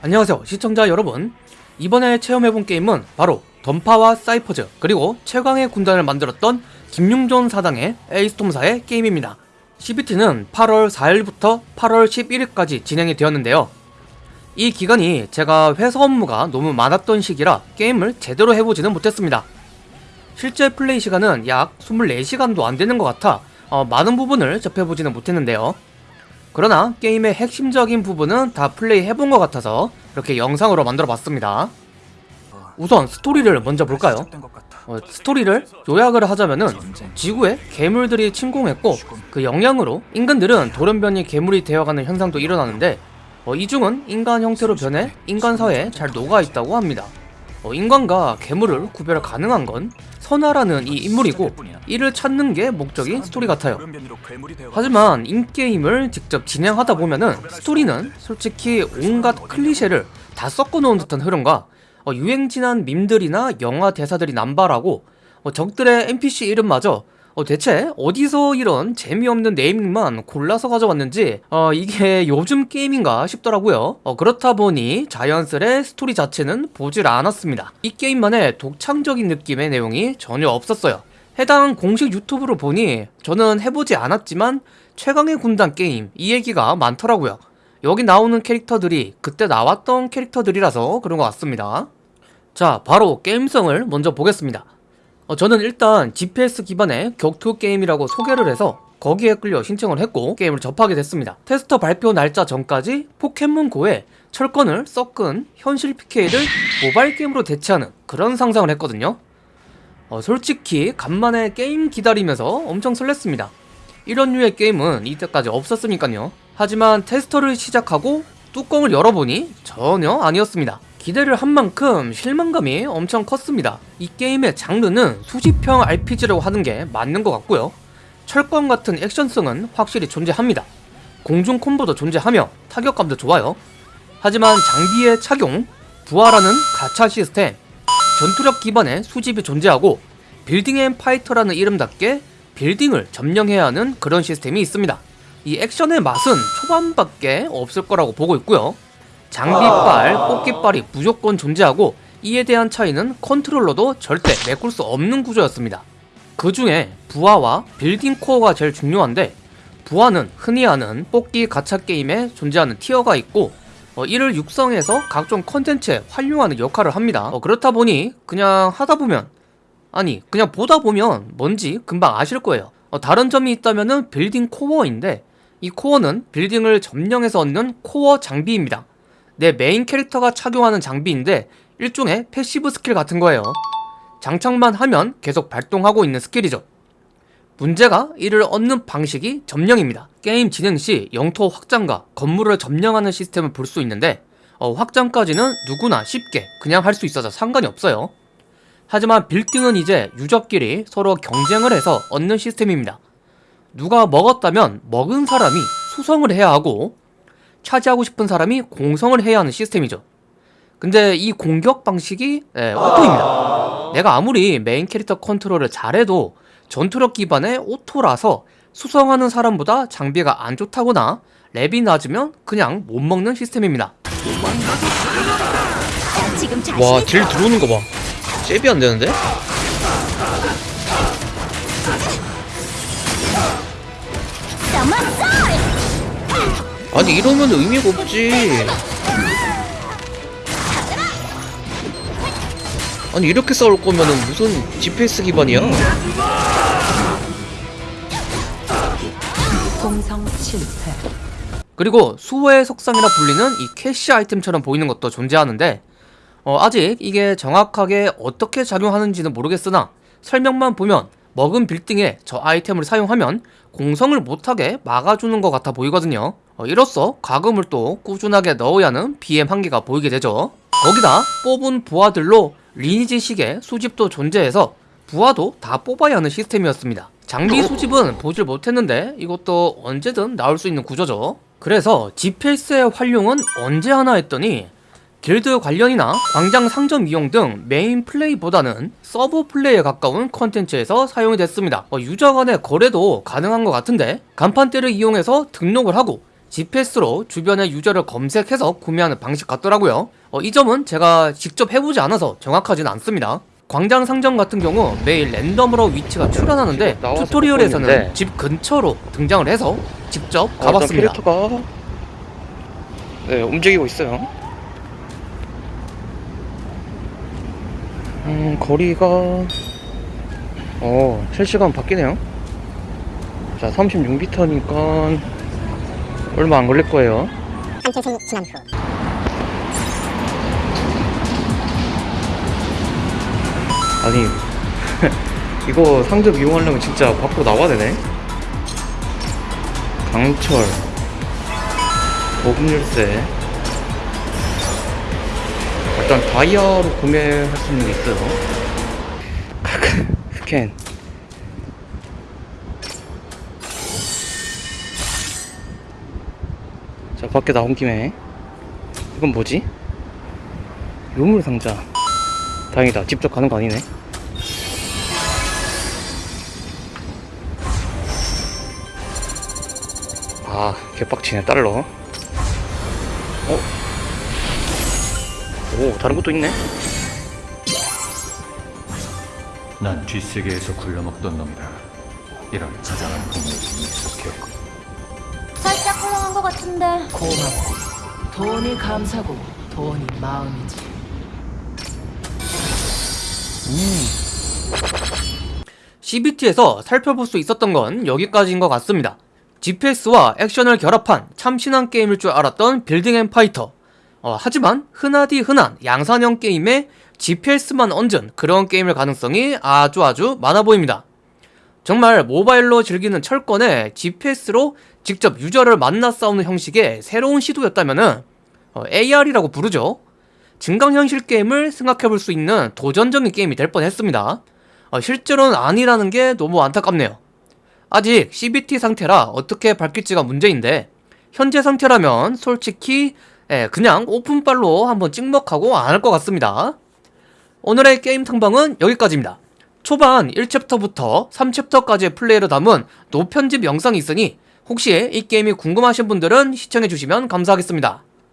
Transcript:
안녕하세요 시청자 여러분. 이번에 체험해본 게임은 바로 던파와 사이퍼즈 그리고 최강의 군단을 만들었던 김용존 사당의 에이스톰사의 게임입니다. CBT는 8월 4일부터 8월 11일까지 진행이 되었는데요. 이 기간이 제가 회사 업무가 너무 많았던 시기라 게임을 제대로 해보지는 못했습니다. 실제 플레이 시간은 약 24시간도 안되는 것 같아 어, 많은 부분을 접해보지는 못했는데요 그러나 게임의 핵심적인 부분은 다 플레이 해본 것 같아서 이렇게 영상으로 만들어 봤습니다 우선 스토리를 먼저 볼까요? 어, 스토리를 요약을 하자면은 지구에 괴물들이 침공했고 그 영향으로 인간들은 돌연변이 괴물이 되어가는 현상도 일어나는데 어, 이중은 인간 형태로 변해 인간 사회에 잘 녹아있다고 합니다 어, 인간과 괴물을 구별 가능한 건 선아라는 이 인물이고 이를 찾는 게 목적인 스토리 같아요. 하지만 in-game을 직접 진행하다 보면은 스토리는 솔직히 온갖 클리셰를 다 섞어놓은 듯한 흐름과 어, 유행진한 밈들이나 영화 대사들이 남발하고 어, 적들의 NPC 이름마저 어, 대체 어디서 이런 재미없는 naming만 골라서 가져왔는지 어, 이게 요즘 게임인가 싶더라고요. 어, 그렇다 보니 자연스레 스토리 자체는 보질 않았습니다. 이 게임만의 독창적인 느낌의 내용이 전혀 없었어요. 해당 공식 유튜브로 보니 저는 해보지 않았지만 최강의 군단 게임 이 얘기가 많더라고요. 여기 나오는 캐릭터들이 그때 나왔던 캐릭터들이라서 그런 것 같습니다. 자 바로 게임성을 먼저 보겠습니다 어, 저는 일단 GPS 기반의 격투 게임이라고 소개를 해서 거기에 끌려 신청을 했고 게임을 접하게 됐습니다. 테스터 발표 날짜 전까지 포켓몬고에 철권을 섞은 현실 PK를 모바일 게임으로 대체하는 그런 상상을 했거든요. 어, 솔직히 간만에 게임 기다리면서 엄청 설렜습니다. 이런 류의 게임은 이때까지 없었으니까요. 하지만 테스터를 시작하고 뚜껑을 열어보니 전혀 아니었습니다 기대를 한 만큼 실망감이 엄청 컸습니다. 이 게임의 장르는 수집형 RPG라고 하는 게 맞는 것 같고요. 철권 같은 액션성은 확실히 존재합니다. 공중 콤보도 존재하며 타격감도 좋아요. 하지만 장비의 착용, 부하라는 가차 시스템, 전투력 기반의 수집이 존재하고 빌딩 앤 파이터라는 이름답게 빌딩을 점령해야 하는 그런 시스템이 있습니다. 이 액션의 맛은 초반밖에 없을 거라고 보고 있고요 장비빨, 뽑기빨이 무조건 존재하고 이에 대한 차이는 컨트롤로도 절대 메꿀 수 없는 구조였습니다. 그 중에 부하와 빌딩 코어가 제일 중요한데 부하는 흔히 아는 뽑기 가챠 게임에 존재하는 tier가 있고 어, 이를 육성해서 각종 컨텐츠에 활용하는 역할을 합니다. 어, 그렇다 보니 그냥 하다 보면 아니 그냥 보다 보면 뭔지 금방 아실 거예요. 어, 다른 점이 있다면 빌딩 코어인데 이 코어는 빌딩을 점령해서 얻는 코어 장비입니다. 내 메인 캐릭터가 착용하는 장비인데 일종의 passive skill 같은 거예요. 장착만 하면 계속 발동하고 있는 skill이죠. 문제가 이를 얻는 방식이 점령입니다. 게임 진행 시 영토 확장과 건물을 점령하는 시스템을 볼 수 있는데 어, 확장까지는 누구나 쉽게 그냥 할 수 있어서 상관이 없어요. 하지만 빌딩은 이제 유저끼리 서로 경쟁을 해서 얻는 시스템입니다. 누가 먹었다면 먹은 사람이 수성을 해야 하고 차지하고 싶은 사람이 공성을 해야 하는 시스템이죠. 근데 이 공격 방식이 네, auto입니다. 내가 아무리 메인 캐릭터 컨트롤을 잘해도 전투력 기반의 오토라서 수성하는 사람보다 장비가 안 좋다거나 랩이 낮으면 그냥 못 먹는 시스템입니다. 와 딜 들어오는 거봐. 잽이 안 되는데? 아니 이러면 의미가 없지. 아니 이렇게 싸울 거면은 무슨 GPS 기반이야? 공성 실패 그리고 수호의 석상이라 불리는 이 캐시 아이템처럼 보이는 것도 존재하는데 어, 아직 이게 정확하게 어떻게 작용하는지는 모르겠으나 설명만 보면 먹은 빌딩에 저 아이템을 사용하면 공성을 못하게 막아주는 것 같아 보이거든요. 어, 이로써 과금을 또 꾸준하게 넣어야 하는 BM 한계가 보이게 되죠. 거기다 뽑은 부하들로 리니지식의 수집도 존재해서 부하도 다 뽑아야 하는 시스템이었습니다. 장비 수집은 보질 못했는데 이것도 언제든 나올 수 있는 구조죠. 그래서 GPS의 활용은 언제 하나 했더니 길드 관련이나 광장 상점 이용 등 메인 play보다는 sub play에 가까운 컨텐츠에서 사용이 됐습니다 어, 유저 간의 거래도 가능한 것 같은데 가판대를 이용해서 등록을 하고 GPS로 주변의 유저를 검색해서 구매하는 방식 같더라고요. 어, 이 점은 제가 직접 해보지 않아서 정확하진 않습니다. 광장 상점 같은 경우 매일 랜덤으로 위치가 출현하는데 튜토리얼에서는. 집 근처로 등장을 해서 직접 어, 가봤습니다. 캐릭터가 네 움직이고 있어요. 음 거리가 어 실시간 바뀌네요. 자 36m니까 얼마 안 걸릴 거예요. 한철 지난 후 아니 이거 상점 이용하려면 진짜 밖으로 나와야 되네. 강철 보급 열쇠 일단 다이아로 구매할 수 있는 게 있어요. 스캔 자 밖에 나온 김에 이건 뭐지? 유물 상자 다행이다 직접 가는 거 아니네 아 개빡치네 달러 어? 오 다른 것도 있네 난 뒷세계에서 굴려먹던 놈이다. 이런 자잘한 동물이 익숙했고 살짝 헐렁한 것 같은데 고맙고 돈이 감사고 돈이 마음이지 CBT에서 살펴볼 수 있었던 건 여기까지인 것 같습니다. GPS와 액션을 결합한 참신한 게임일 줄 알았던 빌딩 앤 파이터. 어, 하지만 흔하디 흔한 양산형 게임에 GPS만 얹은 그런 게임일 가능성이 아주 아주 많아 보입니다. 정말 모바일로 즐기는 철권에 GPS로 직접 유저를 만나 싸우는 형식의 새로운 시도였다면 AR이라고 부르죠. 증강현실 게임을 생각해볼 수 있는 도전적인 게임이 될 뻔했습니다. 어, 실제로는 아니라는 게 너무 안타깝네요. 아직 CBT 상태라 어떻게 밝힐지가 문제인데 현재 상태라면 솔직히 예, 그냥 오픈빨로 한번 찍먹하고 안 할 것 같습니다. 오늘의 게임 탐방은 여기까지입니다. 초반 1챕터부터 3챕터까지의 플레이를 담은 노편집 영상이 있으니 혹시 이 게임이 궁금하신 분들은 시청해주시면 감사하겠습니다.